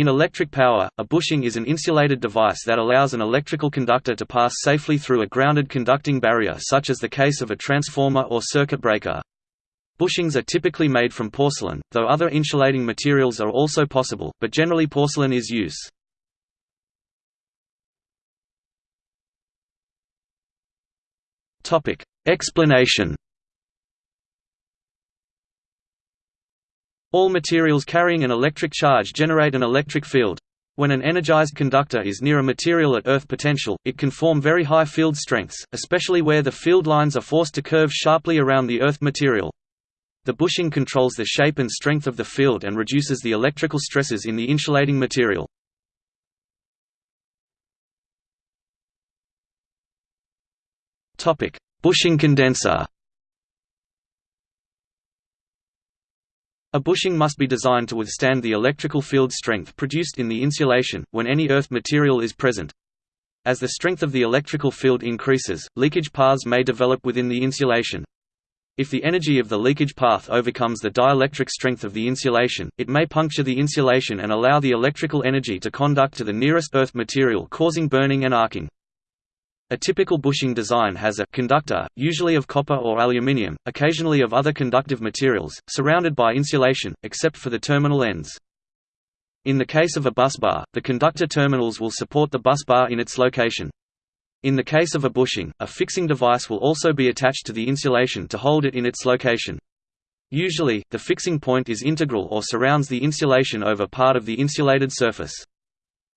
In electric power, a bushing is an insulated device that allows an electrical conductor to pass safely through a grounded conducting barrier such as the case of a transformer or circuit breaker. Bushings are typically made from porcelain, though other insulating materials are also possible, but generally porcelain is used. Explanation All materials carrying an electric charge generate an electric field. When an energized conductor is near a material at earth potential, it can form very high field strengths, especially where the field lines are forced to curve sharply around the earth material. The bushing controls the shape and strength of the field and reduces the electrical stresses in the insulating material. Bushing condenser A bushing must be designed to withstand the electrical field strength produced in the insulation, when any earth material is present. As the strength of the electrical field increases, leakage paths may develop within the insulation. If the energy of the leakage path overcomes the dielectric strength of the insulation, it may puncture the insulation and allow the electrical energy to conduct to the nearest earth material causing burning and arcing. A typical bushing design has a conductor, usually of copper or aluminium, occasionally of other conductive materials, surrounded by insulation, except for the terminal ends. In the case of a busbar, the conductor terminals will support the busbar in its location. In the case of a bushing, a fixing device will also be attached to the insulation to hold it in its location. Usually, the fixing point is integral or surrounds the insulation over part of the insulated surface.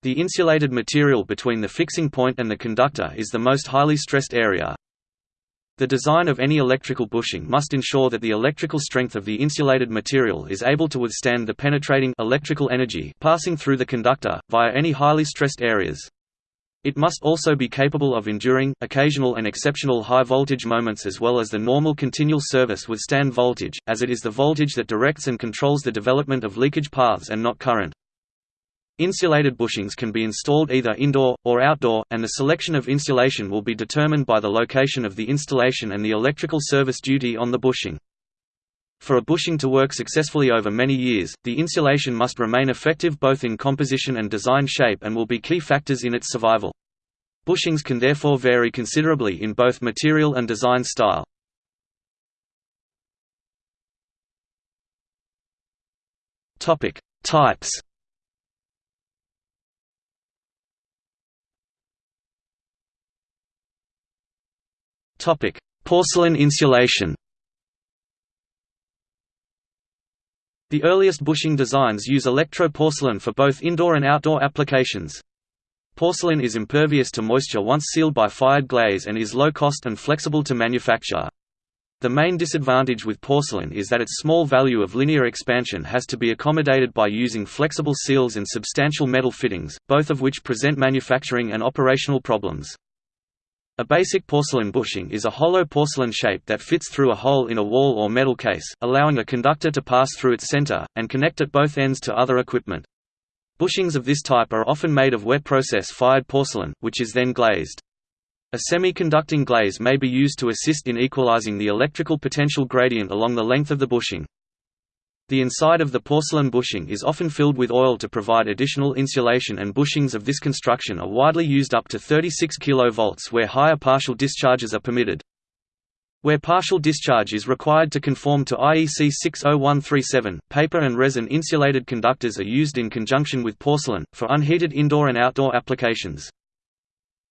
The insulated material between the fixing point and the conductor is the most highly stressed area. The design of any electrical bushing must ensure that the electrical strength of the insulated material is able to withstand the penetrating electrical energy passing through the conductor, via any highly stressed areas. It must also be capable of enduring, occasional and exceptional high voltage moments as well as the normal continual service withstand voltage, as it is the voltage that directs and controls the development of leakage paths and not current. Insulated bushings can be installed either indoor, or outdoor, and the selection of insulation will be determined by the location of the installation and the electrical service duty on the bushing. For a bushing to work successfully over many years, the insulation must remain effective both in composition and design shape and will be key factors in its survival. Bushings can therefore vary considerably in both material and design style. Types Porcelain insulation. The earliest bushing designs use electro-porcelain for both indoor and outdoor applications. Porcelain is impervious to moisture once sealed by fired glaze and is low cost and flexible to manufacture. The main disadvantage with porcelain is that its small value of linear expansion has to be accommodated by using flexible seals and substantial metal fittings, both of which present manufacturing and operational problems. A basic porcelain bushing is a hollow porcelain shape that fits through a hole in a wall or metal case, allowing a conductor to pass through its center, and connect at both ends to other equipment. Bushings of this type are often made of wet process fired porcelain, which is then glazed. A semi-conducting glaze may be used to assist in equalizing the electrical potential gradient along the length of the bushing. The inside of the porcelain bushing is often filled with oil to provide additional insulation and bushings of this construction are widely used up to 36 kV where higher partial discharges are permitted. Where partial discharge is required to conform to IEC 60137, paper and resin insulated conductors are used in conjunction with porcelain, for unheated indoor and outdoor applications.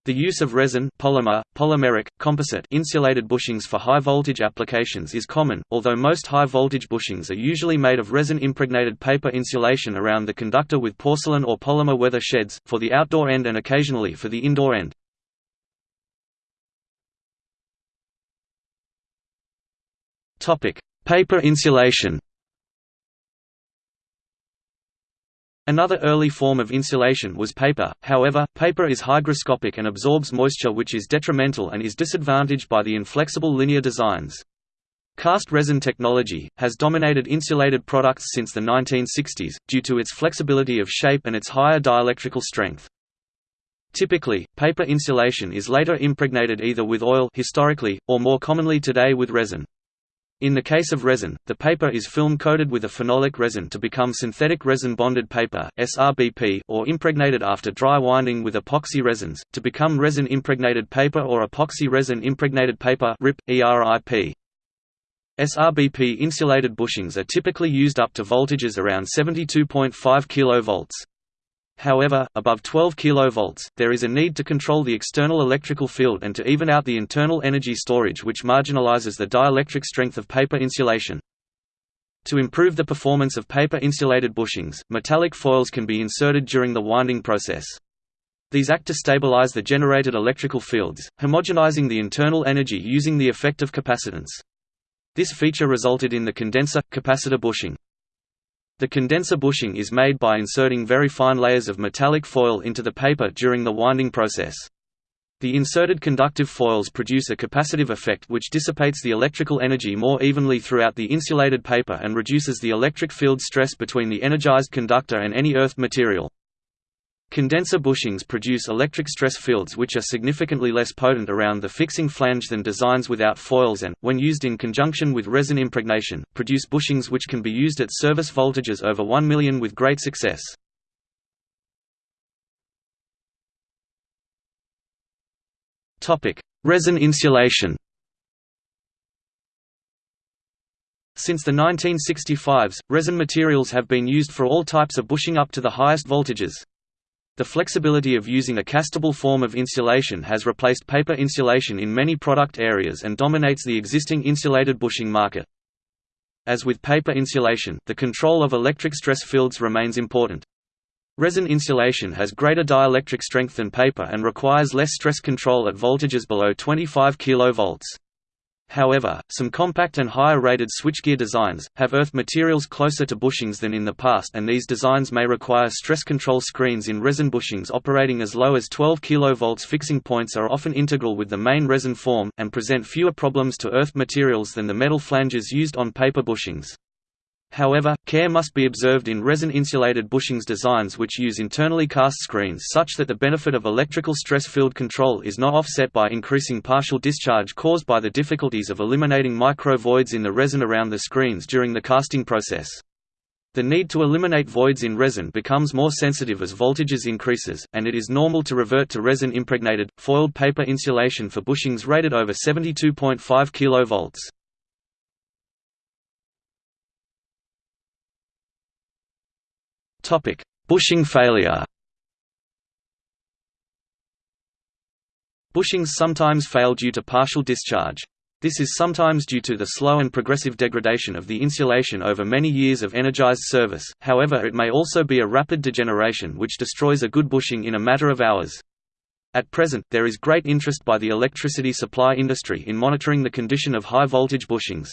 The use of resin polymer, polymeric, composite insulated bushings for high-voltage applications is common, although most high-voltage bushings are usually made of resin-impregnated paper insulation around the conductor with porcelain or polymer weather sheds, for the outdoor end and occasionally for the indoor end. Paper insulation Another early form of insulation was paper, however, paper is hygroscopic and absorbs moisture which is detrimental and is disadvantaged by the inflexible linear designs. Cast resin technology, has dominated insulated products since the 1960s, due to its flexibility of shape and its higher dielectrical strength. Typically, paper insulation is later impregnated either with oil historically, or more commonly today with resin. In the case of resin, the paper is film-coated with a phenolic resin to become synthetic resin-bonded paper or impregnated after dry winding with epoxy resins, to become resin-impregnated paper or epoxy resin-impregnated paper (RIP, SRBP insulated bushings are typically used up to voltages around 72.5 kV. However, above 12 kV, there is a need to control the external electrical field and to even out the internal energy storage which marginalizes the dielectric strength of paper insulation. To improve the performance of paper-insulated bushings, metallic foils can be inserted during the winding process. These act to stabilize the generated electrical fields, homogenizing the internal energy using the effect of capacitance. This feature resulted in the condenser-capacitor bushing. The condenser bushing is made by inserting very fine layers of metallic foil into the paper during the winding process. The inserted conductive foils produce a capacitive effect which dissipates the electrical energy more evenly throughout the insulated paper and reduces the electric field stress between the energized conductor and any earthed material. Condenser bushings produce electric stress fields which are significantly less potent around the fixing flange than designs without foils and, when used in conjunction with resin impregnation, produce bushings which can be used at service voltages over 1 million with great success. resin insulation Since the 1965s, resin materials have been used for all types of bushing up to the highest voltages. The flexibility of using a castable form of insulation has replaced paper insulation in many product areas and dominates the existing insulated bushing market. As with paper insulation, the control of electric stress fields remains important. Resin insulation has greater dielectric strength than paper and requires less stress control at voltages below 25 kV. However, some compact and higher-rated switchgear designs, have earth materials closer to bushings than in the past and these designs may require stress control screens in resin bushings operating as low as 12 kV fixing points are often integral with the main resin form, and present fewer problems to earth materials than the metal flanges used on paper bushings. However, care must be observed in resin-insulated bushings designs which use internally cast screens such that the benefit of electrical stress field control is not offset by increasing partial discharge caused by the difficulties of eliminating micro-voids in the resin around the screens during the casting process. The need to eliminate voids in resin becomes more sensitive as voltages increases, and it is normal to revert to resin-impregnated, foiled paper insulation for bushings rated over 72.5 kV. Topic: Bushing failure. Bushings sometimes fail due to partial discharge. This is sometimes due to the slow and progressive degradation of the insulation over many years of energized service, however it may also be a rapid degeneration which destroys a good bushing in a matter of hours. At present, there is great interest by the electricity supply industry in monitoring the condition of high-voltage bushings.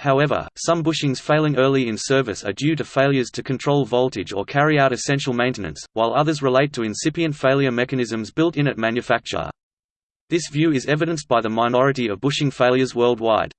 However, some bushings failing early in service are due to failures to control voltage or carry out essential maintenance, while others relate to incipient failure mechanisms built in at manufacture. This view is evidenced by the minority of bushing failures worldwide.